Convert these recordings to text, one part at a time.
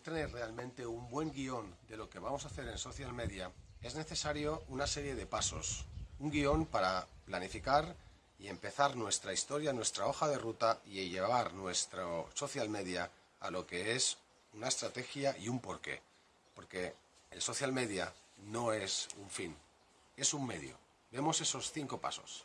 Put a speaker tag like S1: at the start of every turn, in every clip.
S1: tener realmente un buen guion de lo que vamos a hacer en social media, es necesario una serie de pasos. Un guion para planificar y empezar nuestra historia, nuestra hoja de ruta y llevar nuestro social media a lo que es una estrategia y un porqué. Porque el social media no es un fin, es un medio. Vemos esos cinco pasos.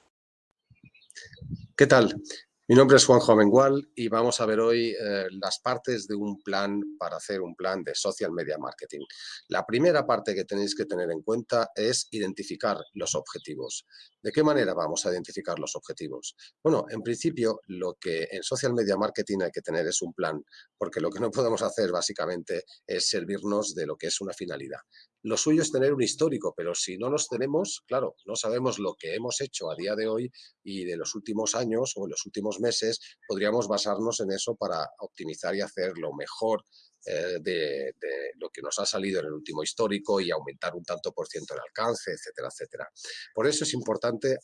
S2: ¿Qué tal? Mi nombre es Juanjo Amengual y vamos a ver hoy eh, las partes de un plan para hacer un plan de social media marketing. La primera parte que tenéis que tener en cuenta es identificar los objetivos. ¿De qué manera vamos a identificar los objetivos? Bueno, en principio lo que en social media marketing hay que tener es un plan, porque lo que no podemos hacer básicamente es servirnos de lo que es una finalidad. Lo suyo es tener un histórico, pero si no los tenemos, claro, no sabemos lo que hemos hecho a día de hoy y de los últimos años o en los últimos meses, podríamos basarnos en eso para optimizar y hacer lo mejor eh, de, lo que nos ha salido en el último histórico y aumentar un tanto por ciento el alcance, etcétera, etcétera. Por eso es importante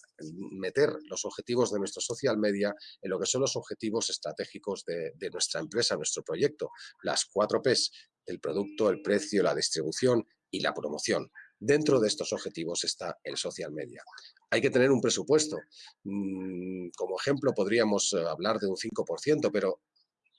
S2: meter los objetivos de nuestro social media en lo que son los objetivos estratégicos de, de nuestra empresa, nuestro proyecto. Las cuatro Ps, el producto, el precio, la distribución y la promoción. Dentro de estos objetivos está el social media. Hay que tener un presupuesto. Mm, como ejemplo podríamos eh, hablar de un 5%, pero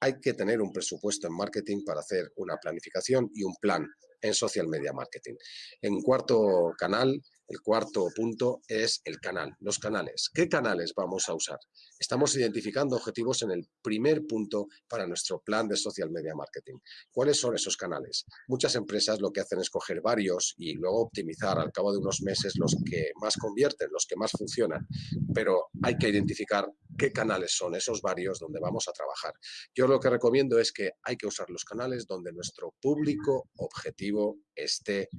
S2: hay que tener un presupuesto en marketing para hacer una planificación y un plan en social media marketing. En cuarto canal, el cuarto punto es el canal, los canales. ¿Qué canales vamos a usar? Estamos identificando objetivos en el primer punto para nuestro plan de social media marketing. ¿Cuáles son esos canales? Muchas empresas lo que hacen es coger varios y luego optimizar al cabo de unos meses los que más convierten, los que más funcionan. Pero hay que identificar qué canales son esos varios donde vamos a trabajar. Yo lo que recomiendo es que hay que usar los canales donde nuestro público objetivo esté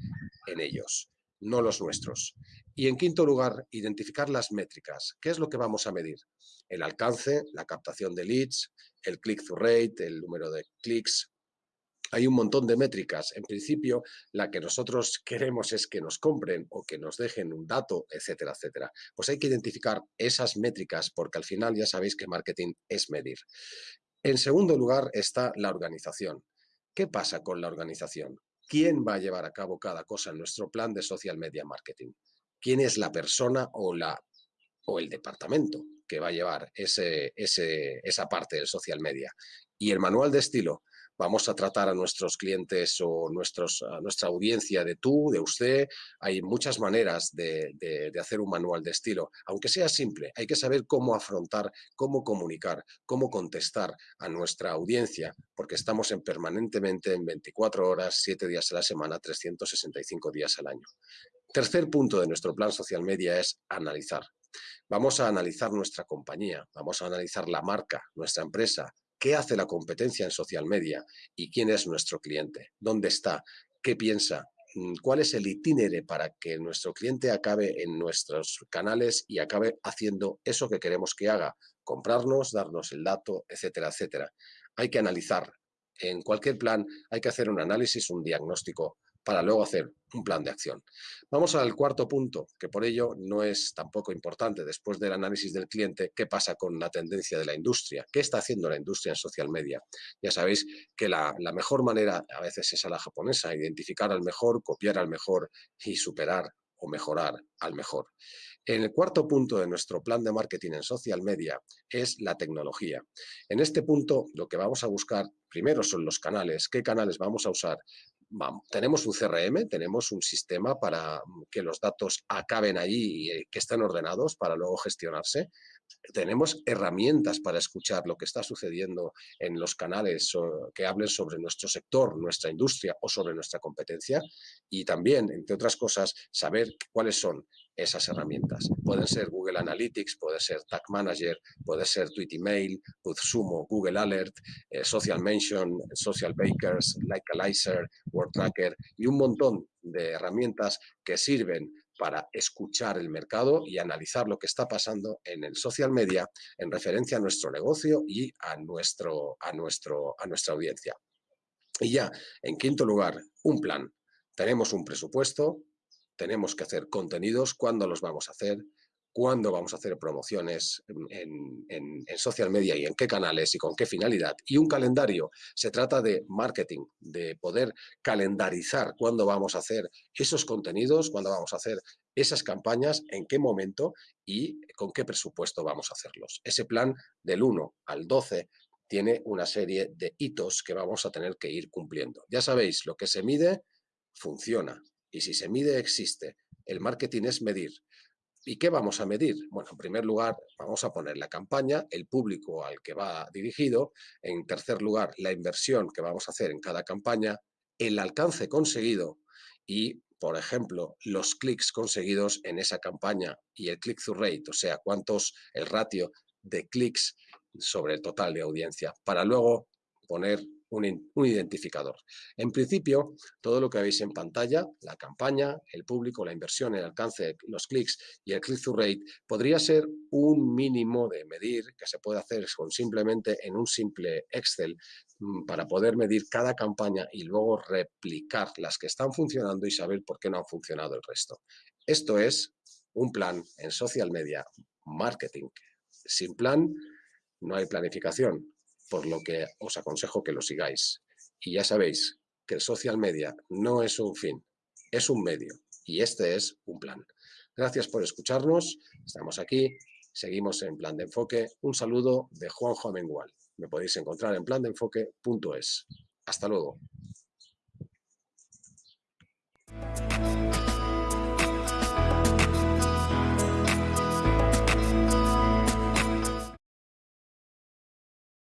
S2: en ellos no los nuestros. Y en quinto lugar, identificar las métricas. ¿Qué es lo que vamos a medir? El alcance, la captación de leads, el click-through rate, el número de clics. Hay un montón de métricas. En principio, la que nosotros queremos es que nos compren o que nos dejen un dato, etcétera, etcétera. Pues hay que identificar esas métricas porque al final ya sabéis que marketing es medir. En segundo lugar está la organización. ¿Qué pasa con la organización? Quién va a llevar a cabo cada cosa en nuestro plan de social media marketing. ¿Quién es la persona o, la, o el departamento que va a llevar ese, esa parte del social media? Y el manual de estilo, vamos a tratar a nuestros clientes o nuestros, a nuestra audiencia de tú, de usted. Hay muchas maneras de, de, hacer un manual de estilo, aunque sea simple. Hay que saber cómo afrontar, cómo comunicar, cómo contestar a nuestra audiencia, porque estamos en permanentemente en 24 horas, 7 días a la semana, 365 días al año. Tercer punto de nuestro plan social media es analizar. Vamos a analizar nuestra compañía, vamos a analizar la marca, nuestra empresa, qué hace la competencia en social media y quién es nuestro cliente, dónde está, qué piensa, mm, cuál es el itinere para que nuestro cliente acabe en nuestros canales y acabe haciendo eso que queremos que haga, comprarnos, darnos el dato, etcétera, etcétera. Hay que analizar. En cualquier plan hay que hacer un análisis, un diagnóstico para luego hacer un plan de acción. Vamos al cuarto punto, que por ello no es tampoco importante después del análisis del cliente, qué pasa con la tendencia de la industria, qué está haciendo la industria en social media. Ya sabéis que la, mejor manera a veces es a la japonesa, identificar al mejor, copiar al mejor y superar o mejorar al mejor. En el cuarto punto de nuestro plan de marketing en social media es la tecnología. En este punto lo que vamos a buscar primero son los canales, qué canales vamos a usar, tenemos un CRM, tenemos un sistema para que los datos acaben allí y eh, que estén ordenados para luego gestionarse. Tenemos herramientas para escuchar lo que está sucediendo en los canales que hablen sobre nuestro sector, nuestra industria o sobre nuestra competencia y también, entre otras cosas, saber cuáles son esas herramientas. Pueden ser Google Analytics, puede ser Tag Manager, puede ser Tweet Email, Sumo, Google Alert, eh, Social Mention, Social Bakers, Likealizer, Word Tracker y un montón de herramientas que sirven para escuchar el mercado y analizar lo que está pasando en el social media en referencia a nuestro negocio y a, nuestro, a, nuestro, a nuestra audiencia. Y ya, en quinto lugar, un plan. Tenemos un presupuesto, tenemos que hacer contenidos, cuándo los vamos a hacer, cuándo vamos a hacer promociones en, social media y en qué canales y con qué finalidad. Y un calendario. Se trata de marketing, de poder calendarizar cuándo vamos a hacer esos contenidos, cuándo vamos a hacer esas campañas, en qué momento y con qué presupuesto vamos a hacerlos. Ese plan del 1 al 12 tiene una serie de hitos que vamos a tener que ir cumpliendo. Ya sabéis, lo que se mide funciona y si se mide existe. El marketing es medir. ¿Y qué vamos a medir? Bueno, en primer lugar, vamos a poner la campaña, el público al que va dirigido. En tercer lugar, la inversión que vamos a hacer en cada campaña, el alcance conseguido y, por ejemplo, los clics conseguidos en esa campaña y el click-through rate, o sea, cuántos, el ratio de clics sobre el total de audiencia, para luego poner un, identificador. En principio, todo lo que veis en pantalla, la campaña, el público, la inversión, el alcance, los clics y el click-through rate, podría ser un mínimo de medir que se puede hacer con simplemente en un simple Excel mm, para poder medir cada campaña y luego replicar las que están funcionando y saber por qué no han funcionado el resto. Esto es un plan en social media marketing. Sin plan no hay planificación por lo que os aconsejo que lo sigáis. Y ya sabéis que el social media no es un fin, es un medio y este es un plan. Gracias por escucharnos, estamos aquí, seguimos en Plan de Enfoque. Un saludo de Juanjo Amengual. Me podéis encontrar en plandeenfoque.es. Hasta luego.